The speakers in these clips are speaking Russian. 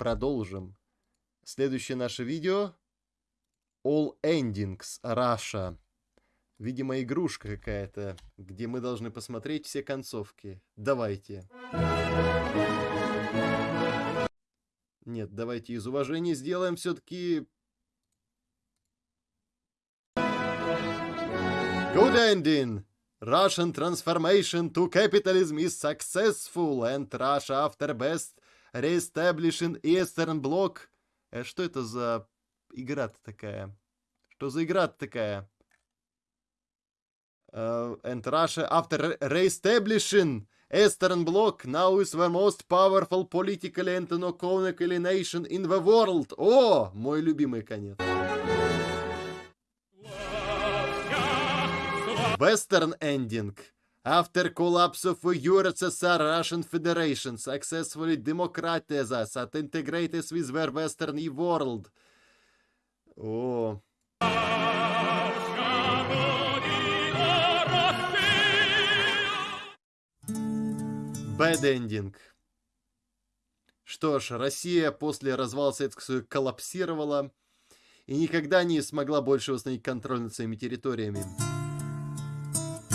продолжим. Следующее наше видео. All Endings Russia. Видимо, игрушка какая-то, где мы должны посмотреть все концовки. Давайте. Нет, давайте из уважения сделаем все-таки... Good ending! Russian transformation to capitalism is successful, and Russia after best reestablishing Eastern Bloc. Э, что это за игра-то такая? Что за игра-то такая? Uh, and Russia after reestablishing Eastern Bloc now is the most powerful politically and economically nation in the world. О, мой любимый конец. Western ending. After collapse of USSR, Russian Federation successfully democratized and integrated with the Western world. О. Bad ending. Что ж, Россия после развала Советского Союза коллапсировала и никогда не смогла больше восстановить контроль над своими территориями.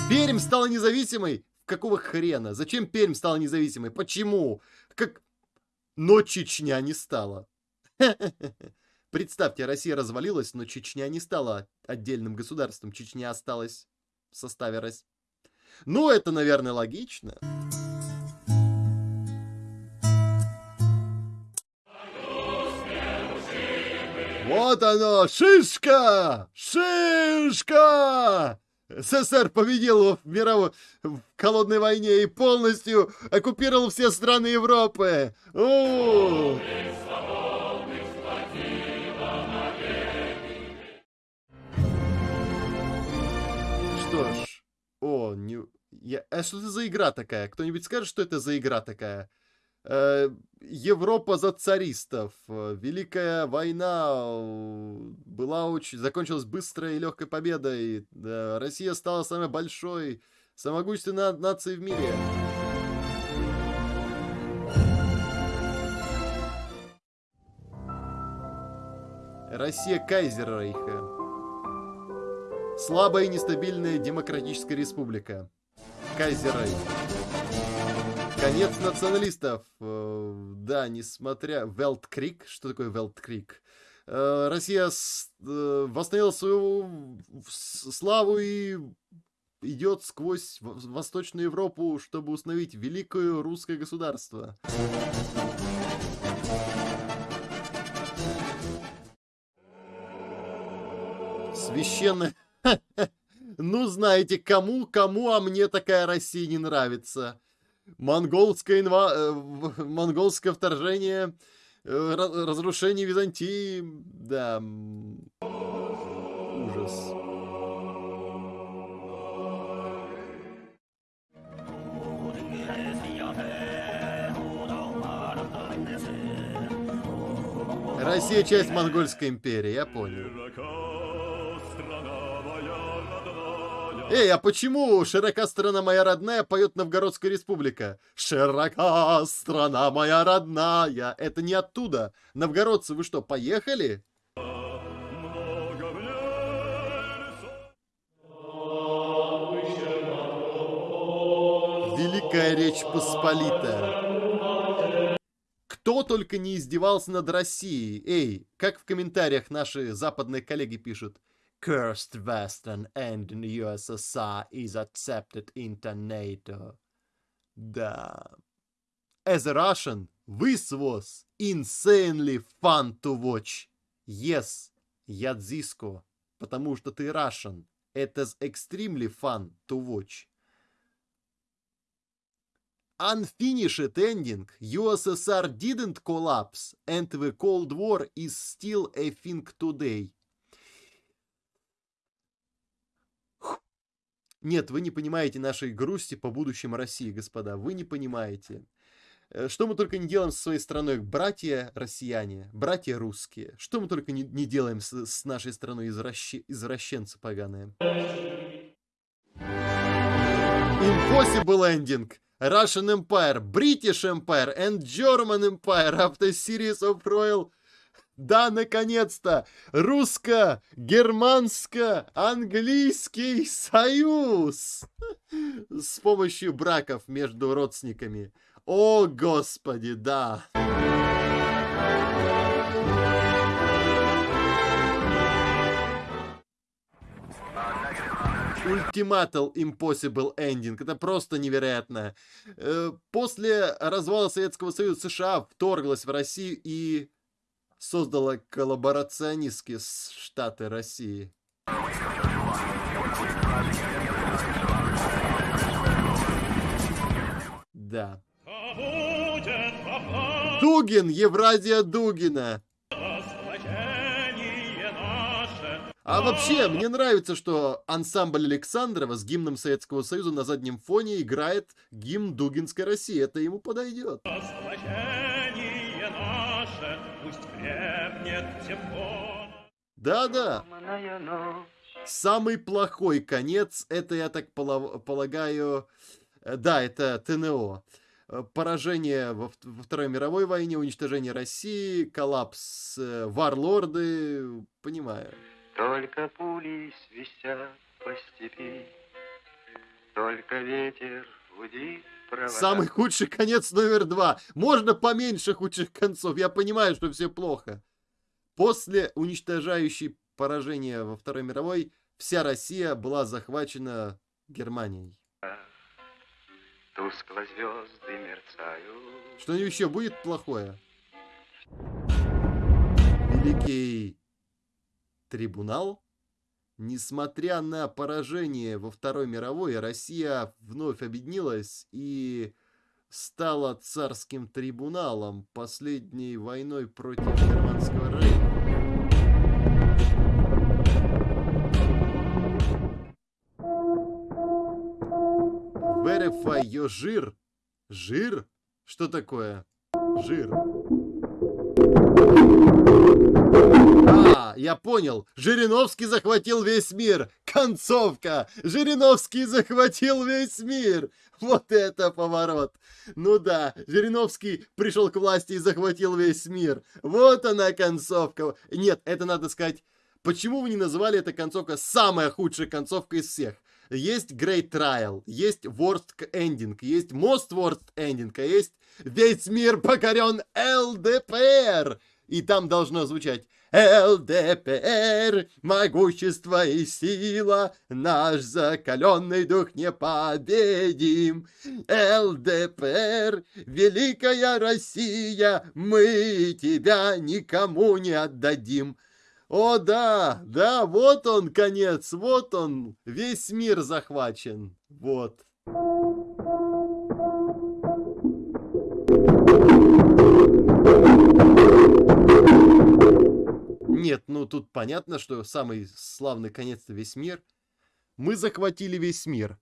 Пермь стала независимой? Какого хрена? Зачем Пермь стала независимой? Почему? Как... Но Чечня не стала. Представьте, Россия развалилась, но Чечня не стала отдельным государством. Чечня осталась в составе России. Ну, это, наверное, логично. Вот оно, шишка! Шишка! СССР победил в мировой в холодной войне и полностью оккупировал все страны Европы. О! Что ж, о, не... Я... А что это за игра такая? Кто-нибудь скажет, что это за игра такая? Э, Европа за царистов. Великая война э, была очень... закончилась быстрой и легкой победой. Россия стала самой большой, самой могущественной нацией в мире. Россия Кайзеррейха. Слабая и нестабильная демократическая республика. Кайзеррейх. Конец националистов. Э, да, несмотря... Велткрик. Что такое Велткрик? Э, Россия э, восстановила свою славу и идет сквозь Восточную Европу, чтобы установить великое русское государство. Священное... Ну, знаете, кому, кому, а мне такая Россия не нравится. Монголское, инва... Э, монгольское вторжение, э, разрушение Византии, да, ужас. Россия часть Монгольской империи, я понял. Эй, а почему «Широка страна моя родная» поет Новгородская республика? «Широка страна моя родная» Это не оттуда. Новгородцы, вы что, поехали? Великая Речь Посполитая. Кто только не издевался над Россией. Эй, как в комментариях наши западные коллеги пишут cursed Western and USSR is accepted into NATO. Да. As a Russian, this was insanely fun to watch. Yes, Ядзиско, потому что ты Russian. It is extremely fun to watch. Unfinished ending, USSR didn't collapse and the Cold War is still a thing today. Нет, вы не понимаете нашей грусти по будущему России, господа. Вы не понимаете. Э, что мы только не делаем со своей страной, братья россияне, братья русские. Что мы только не, не делаем с, с нашей страной, извращи, извращенцы поганые. Impossible ending. Russian Empire, British Empire and German Empire after series of royal да, наконец-то! Русско-германско-английский союз! С помощью браков между родственниками. О, господи, да! Ultimatal Impossible Ending. Это просто невероятно. Э, после развала Советского Союза США вторглась в Россию и создала коллаборационистские штаты России. Да. Дугин, Евразия Дугина. А вообще, мне нравится, что ансамбль Александрова с гимном Советского Союза на заднем фоне играет гимн Дугинской России. Это ему подойдет. Да-да. Самый плохой конец, это, я так полагаю, э, да, это ТНО. Э, поражение во, во Второй мировой войне, уничтожение России, коллапс, э, варлорды, понимаю. Только пули свистят по степи, Только ветер гудит провода. Самый худший конец номер два. Можно поменьше худших концов. Я понимаю, что все плохо. После уничтожающей поражения во Второй мировой, вся Россия была захвачена Германией. Тускло звезды мерцают. Что еще будет плохое? Великий трибунал. Несмотря на поражение во Второй мировой, Россия вновь объединилась и стала царским трибуналом последней войной против Германского рейха. Your жир. Жир? Что такое? Жир. А, я понял. Жириновский захватил весь мир. Концовка. Жириновский захватил весь мир. Вот это поворот. Ну да, Жириновский пришел к власти и захватил весь мир. Вот она концовка. Нет, это надо сказать... Почему вы не называли это концовка самая худшая концовка из всех? Есть Great Trial, есть Worst Ending, есть Most Worst Ending, а есть Весь мир покорен ЛДПР. И там должно звучать ЛДПР, могущество и сила, наш закаленный дух непобедим. ЛДПР, великая Россия, мы тебя никому не отдадим. О да, да, вот он конец, вот он, весь мир захвачен, вот. Нет, ну тут понятно, что самый славный конец-то весь мир. Мы захватили весь мир.